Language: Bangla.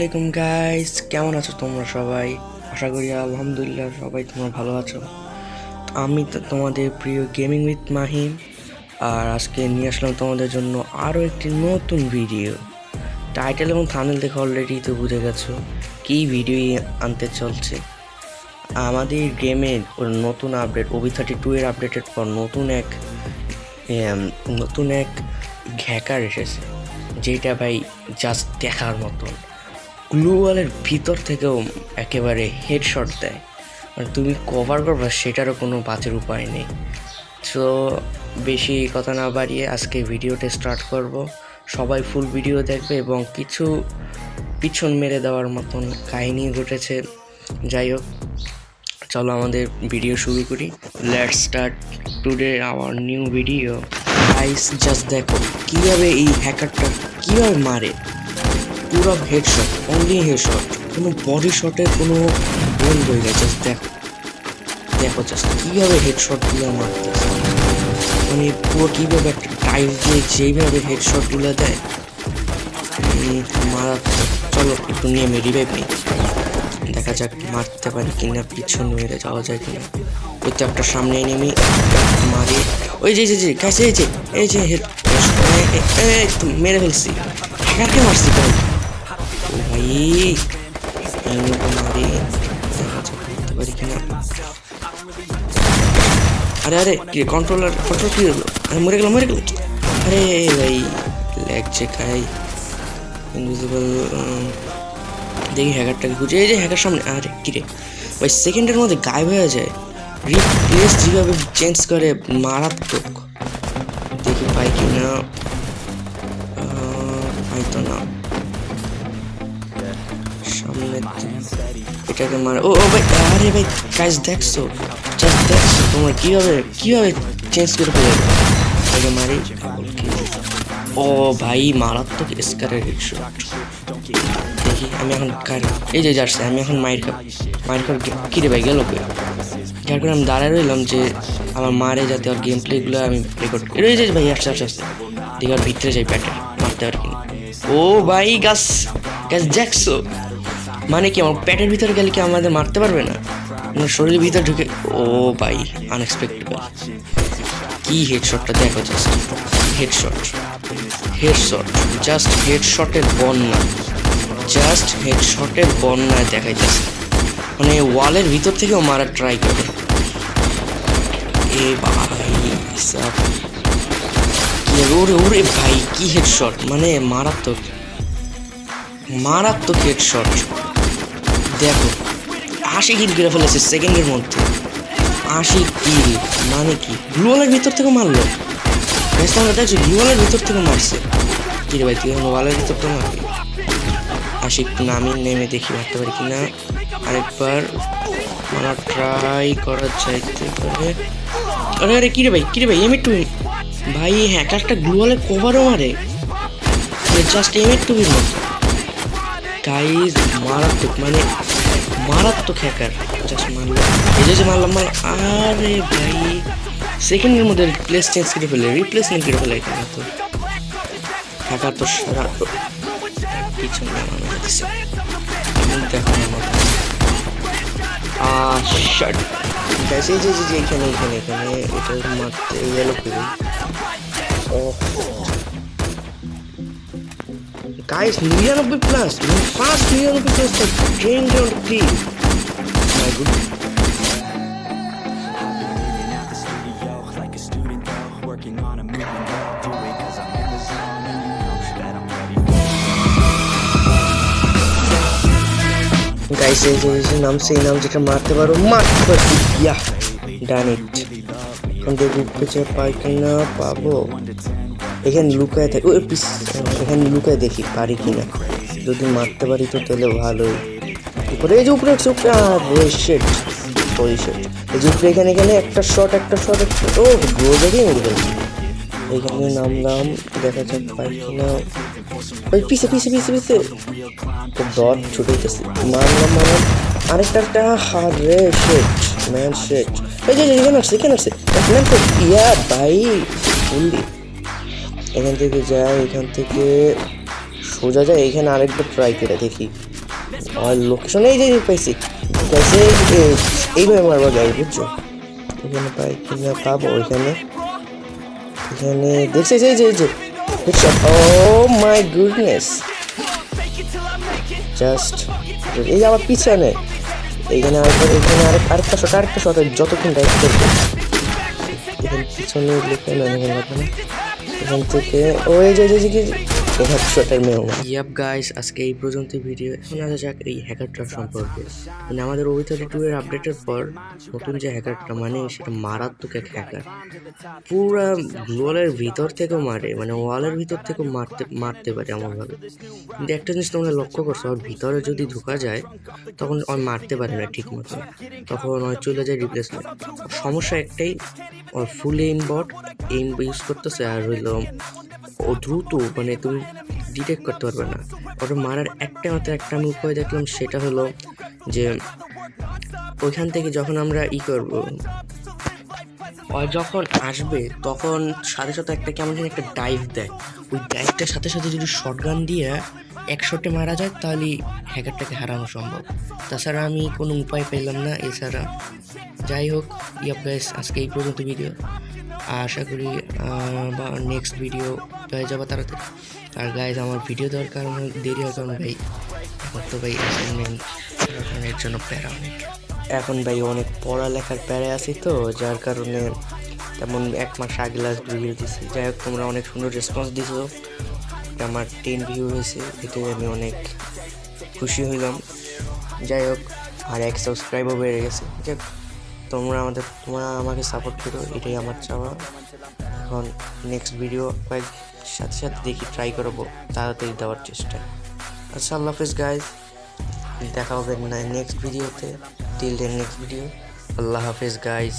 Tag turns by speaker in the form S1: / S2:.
S1: আলাইকুম গাইস কেমন আছো তোমরা সবাই? আশা করি আলহামদুলিল্লাহ সবাই তোমরা ভালো আছো। আমি তোমাদের প্রিয় গেমিং উইথ মাহিম, আর আজকে নিয়ে আসলাম তোমাদের জন্য আরও একটি নতুন ভিডিও টাইটেল এবং থামেল দেখে অলরেডি তো বুঝে গেছো কী ভিডিও আনতে চলছে। আমাদের গেমের নতুন আপডেট ওবি থার্টি টু এর আপডেটের পর নতুন এক নতুন এক ঘ্যাকার এসেছে, যেটা ভাই জাস্ট দেখার মতন। গ্লুওয়ালের ভিতর থেকেও একেবারে হেডশট দেয়। আর তুমি কভার করবে, সেটারও কোনো বাঁচের উপায় নেই। তো বেশি কথা না বাড়িয়ে আজকে ভিডিওটা স্টার্ট করব। সবাই ফুল ভিডিও দেখবে এবং কিছু পিছন মেরে দেওয়ার মতন কাহিনী ঘটেছে। যাই হোক, চলো আমাদের ভিডিও শুরু করি। Let start today our new video guys just দেখো, কীভাবে এই হ্যাকারটা কীভাবে মারে? পুরো হেডশট অনলি হেডশট কোনো বডি শটে কোনো বন্ধ হয়ে গেছে দেখো। দেখো জাস্ট কীভাবে হেডশটগুলো মারতেছে। মানে পুরো কীভাবে একটা টাইম দিয়ে যেইভাবে হেডশটগুলো দেয়। মারাত্মক চলো, একটু নিয়ে আমি রিভাইভ নিই। দেখা যাক মারতে পারি কিনা, পিছন মেরে যাওয়া যায় কিনা। ওই তো একটা সামনে নেমে মারি। ওই যে যে কাছে এই যে এই যে হেড মেরে ফেলছি। হ্যাকারকে মারছি ভাই ভাই এই মতো মারি দেখা যাক মারতে পারি কিনা আরে আরে কি কন্ট্রোলার কন্ট্রোল কি হলো আরে মরে গেল মরে গেল আরে ভাই লাগছে খাই ইনভিজিবল দেখি হ্যাকারটাকে খুঁজে এই যে হ্যাকার সামনে আরে কিরে ওই সেকেন্ডের মধ্যে গায়েব হয়ে যায়। রিপ্লেস যেভাবে চেঞ্জ করে মারাত্মক। দেখি পাই কি না আহ, তো না। এটাকে মার। ও ও, ভাই, আরে ভাই কাজ দেখছ? জাস্ট দেখছ? তোমরা কীভাবে কীভাবে চেঞ্জ করে মারি ও, ভাই, মারাত্মক স্কারের দেখি, আমি এখন এই যে যাচ্ছে আমি এখন মায়ের খাব মায়ের খাব কিরে ভাই, গেল কই? যার আমি দাঁড়ায় রইলাম যে আমার মারে যাতে ওর গেম প্লেগুলো আমি রেকর্ড করি। এই ভাই, আসছে আসছে দেখি ওর ভিতরে যাই ব্যাটার মারতে পারি কিনা। ও, ভাই গাছ গাছ দেখছ? মানে কি, আমার পেটের ভিতরে গেলে কি আমাদের মারতে পারবে না? আমার শরীরের ভিতরে ঢুকে ও ভাই আনএক্সপেক্টেড কি হেডশটটা দেখো জাস্ট হেডশট হেডশট জাস্ট হেডশটের বন্যা। জাস্ট হেডশটের বন্যায় দেখাইতেছে। মানে ওয়ালের ভিতর থেকেও মারার ট্রাই করে। এ ভাই ওরে ওরে ভাই, কি হেডশট মানে মারাত্মক। মারাত্মক হেডশট দেখো, আশি কিল করে ফেলেছে সেকেন্ডের মধ্যে। আশি কিল মানে কি? গ্লুয়ালের ভিতর থেকে মারলো? বেশ আমরা দেখছি ভিতর থেকে মারছে। কি রে ভাই, তুই ওয়ালের ভিতর থেকে মারবি আসি একটু নামি নেমে দেখি মারতে পারি কিনা। আরেকবার মারা ট্রাই করা যাইতে পারে। আরে আরে, কি রে ভাই, কি রে ভাই এম একটু ভাই হ্যাকারটা গ্লুয়ালে কভারও মারে। জাস্ট এম মতো। গাইজ মারাত্মক মানে মারাত্মক হ্যাকার জাস্ট মারলাম এই যে মারলাম আরে ভাই সেকেন্ডের মধ্যে রিপ্লেস চেঞ্জ করে ফেলে রিপ্লেসমেন্ট করে ফেলে এখানে তো হ্যাকার তো সারা যে এখানে এখানে এখানে এটা মারতে গেল ও গাইস নিরানব্বই প্লাস ফার্স্ট নিরানব্বই plus train round three my good
S2: like a student though, working on a movement though. Do it cause I'm in the zone and you know that I'm ready.
S1: Guys এই যে যে নাম সেই নাম যেটা মারতে পারো মারতে পারছি ইয়া ডান ইট এখন দেখি পেছনে পাই কিনা পাবো এখানে লুকায় থাকে ওই পিস এখানে লুকায় দেখি পারি কিনা। যদি মারতে পারি তো তাহলে ভালোই উপরে এই যে উপরে উপরে শেট ওই শেট এই যে উপরে এখানে এখানে একটা শট একটা শট একটা ও গোজাকেই মেরে ফেলছি এখানে নামলাম দেখা যাক পাই কিনা। ওই পিছে পিছে পিছে পিছে তো দর ছুটেছে মারলাম মারলাম আরেকটা একটা হারে শেট ম্যান শেট এই যে, এখানে আসছে এখানে আসছে। ইয়া ভাই ফুললি। এখান থেকে যাই, এখান থেকে সোজা যায় এখানে আরেকবার ট্রাই করে দেখি। আর লোকেশন এই যে পাইছি। পাইছি এইভাবে মারবা গাড়ি বুঝছ? এখানে পাই কিনা পাবো এখানে এখানে দেখছিস এই যে এই যে ও মাই গুডনেস জাস্ট এই আবার পিছনে। এইখানে আরেকটা এখানে আরেক আরেকটা শট আরেকটা শট যতক্ষণ এখান থেকে ও এই যে ইয়াপ গাইস আজকে এই পর্যন্ত ভিডিও এখন আসা যাক এই হ্যাকারটা সম্পর্কে মানে আমাদের ওবিথারি টু এর আপডেটের পর নতুন যে হ্যাকারটা মানে সেটা মারাত্মক এক হ্যাকার পুরা ওয়ালের ভিতর থেকেও মারে মানে ওয়ালের ভিতর থেকেও মারতে মারতে পারে এমনভাবে কিন্তু একটা জিনিস তোমরা লক্ষ্য করছ ওর ভিতরে যদি ঢোকা যায় তখন ওই মারতে পারে না ঠিক মতো তখন ওই চলে যায় রিপ্লেসমেন্ট সমস্যা একটাই ওর full aim bot aim use করতেছে আর হইল ও দ্রুত মানে তুমি ডিটেক্ট করতে পারবে না। ওটা মারার একটা মাত্র একটা আমি উপায় দেখলাম, সেটা হলো যে ওইখান থেকে যখন আমরা ই করব যখন আসবে তখন সাথে সাথে একটা কেমন যেন একটা ডাইভ দেয়। ওই ডাইভটার সাথে সাথে যদি শটগান দিয়ে এক শটে মারা যায়, তাহলে হ্যাকারটাকে হারানো সম্ভব। তাছাড়া আমি কোনো উপায় পেলাম না এছাড়া। যাই হোক, ইয়াপ গাইস আজকে এই পর্যন্ত ভিডিও আশা করি বা নেক্সট ভিডিও পেয়ে যাব তাড়াতাড়ি। আর গাইজ আমার ভিডিও দেওয়ার কারণে দেরি হয় কারণ ভাই এখন তো ভাই অ্যাসাইনমেন্ট জন্য প্যারা অনেক। এখন ভাই অনেক পড়ালেখার প্যারা আছি তো, যার কারণে তেমন এক মাস আগে লাস্ট ভিডিও দিছি। যাই হোক, তোমরা অনেক সুন্দর রেসপন্স দিছো। আমার টেন ভিউ হয়েছে এটাই আমি অনেক খুশি হইলাম। যাই হোক, আর এক সাবস্ক্রাইবও বেড়ে গেছে। যাই তোমরা আমাদের, তোমরা আমাকে সাপোর্ট করো, এটাই আমার চাওয়া। এখন নেক্সট ভিডিও কয়েক সাথে সাথে দেখি ট্রাই করব, তাড়াতাড়ি দেওয়ার চেষ্টা। আচ্ছা আল্লাহ হাফিজ গাইজ দেখা হবে নেক্সট ভিডিওতে টিল দেন নেক্সট ভিডিও আল্লাহ হাফিজ গাইজ